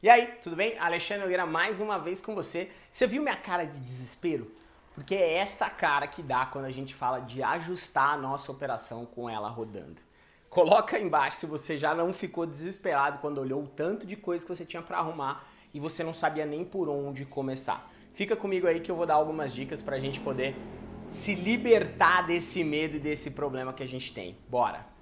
E aí, tudo bem? Alexandre Nogueira mais uma vez com você. Você viu minha cara de desespero? Porque é essa cara que dá quando a gente fala de ajustar a nossa operação com ela rodando. Coloca aí embaixo se você já não ficou desesperado quando olhou o tanto de coisa que você tinha para arrumar e você não sabia nem por onde começar. Fica comigo aí que eu vou dar algumas dicas para a gente poder se libertar desse medo e desse problema que a gente tem. Bora!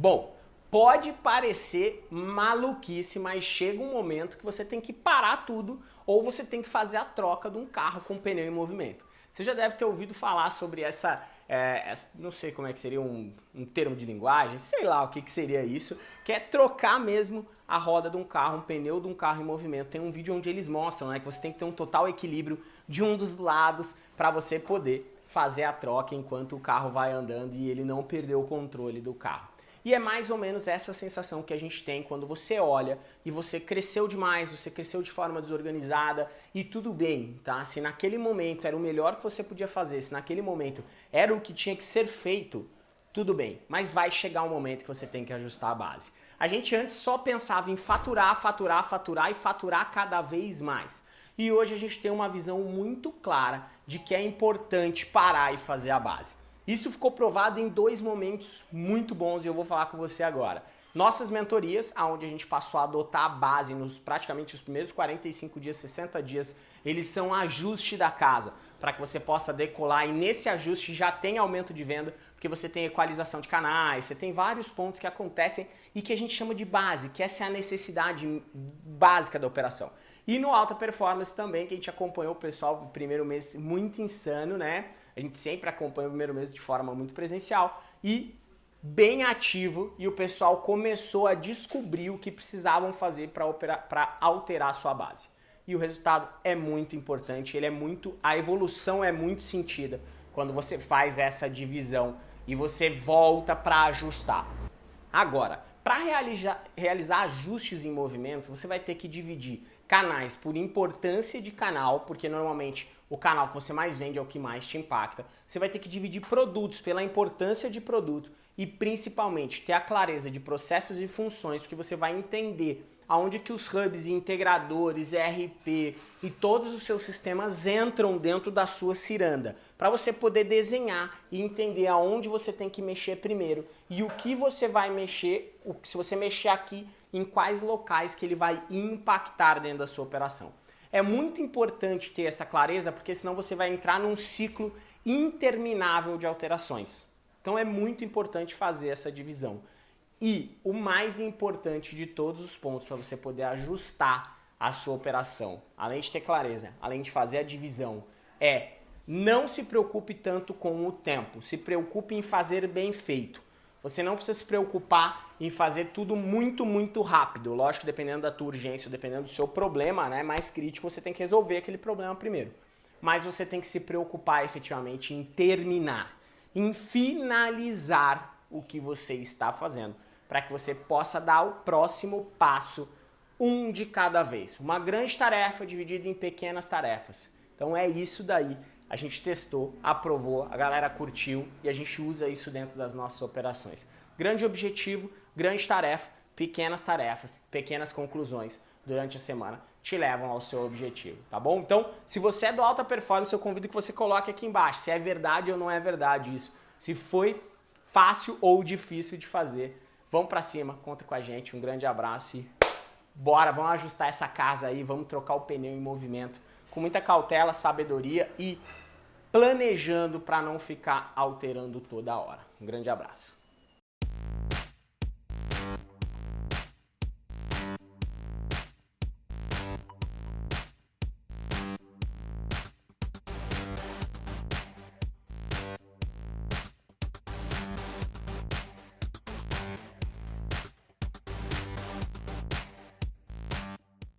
Bom, pode parecer maluquice, mas chega um momento que você tem que parar tudo ou você tem que fazer a troca de um carro com pneu em movimento. Você já deve ter ouvido falar sobre essa, é, essa não sei como é que seria um, um, termo de linguagem, sei lá o que, que seria isso, que é trocar mesmo a roda de um carro, um pneu de um carro em movimento. Tem um vídeo onde eles mostram né, que você tem que ter um total equilíbrio de um dos lados para você poder fazer a troca enquanto o carro vai andando e ele não perder o controle do carro. E é mais ou menos essa sensação que a gente tem quando você olha e você cresceu demais, você cresceu de forma desorganizada e tudo bem, tá? Se naquele momento era o melhor que você podia fazer, se naquele momento era o que tinha que ser feito, tudo bem. Mas vai chegar um momento que você tem que ajustar a base. A gente antes só pensava em faturar, faturar, faturar e faturar cada vez mais. E hoje a gente tem uma visão muito clara de que é importante parar e fazer a base. Isso ficou provado em dois momentos muito bons e eu vou falar com você agora. Nossas mentorias, onde a gente passou a adotar a base nos praticamente os primeiros 45 dias, 60 dias, eles são ajuste da casa, para que você possa decolar e nesse ajuste já tem aumento de venda, porque você tem equalização de canais, você tem vários pontos que acontecem e que a gente chama de base, que essa é a necessidade básica da operação. E no Alta Performance também, que a gente acompanhou o pessoal no primeiro mês muito insano, né? A gente sempre acompanha o primeiro mês de forma muito presencial e bem ativo e o pessoal começou a descobrir o que precisavam fazer para alterar a sua base. E o resultado é muito importante, ele é muito, a evolução é muito sentida quando você faz essa divisão e você volta para ajustar. Agora, para realizar, ajustes em movimento, você vai ter que dividir canais por importância de canal, porque normalmente o canal que você mais vende é o que mais te impacta. Você vai ter que dividir produtos pela importância de produto e principalmente ter a clareza de processos e funções, porque você vai entender aonde que os hubs e integradores, ERP e todos os seus sistemas entram dentro da sua ciranda, para você poder desenhar e entender aonde você tem que mexer primeiro e o que você vai mexer, se você mexer aqui, em quais locais que ele vai impactar dentro da sua operação. É muito importante ter essa clareza, porque senão você vai entrar num ciclo interminável de alterações. Então é muito importante fazer essa divisão. E o mais importante de todos os pontos para você poder ajustar a sua operação, além de ter clareza, além de fazer a divisão, é não se preocupe tanto com o tempo, se preocupe em fazer bem feito. Você não precisa se preocupar em fazer tudo muito, muito rápido. Lógico, dependendo da tua urgência, dependendo do seu problema né, mais crítico, você tem que resolver aquele problema primeiro. Mas você tem que se preocupar efetivamente em terminar, em finalizar o que você está fazendo para que você possa dar o próximo passo, um de cada vez. Uma grande tarefa dividida em pequenas tarefas. Então é isso daí. A gente testou, aprovou, a galera curtiu e a gente usa isso dentro das nossas operações. Grande objetivo, grande tarefa, pequenas tarefas, pequenas conclusões durante a semana te levam ao seu objetivo, tá bom? Então, se você é do alta performance, eu convido que você coloque aqui embaixo se é verdade ou não é verdade isso. Se foi fácil ou difícil de fazer Vamos para cima, conta com a gente, um grande abraço e bora, vamos ajustar essa casa aí, vamos trocar o pneu em movimento com muita cautela, sabedoria e planejando para não ficar alterando toda hora. Um grande abraço.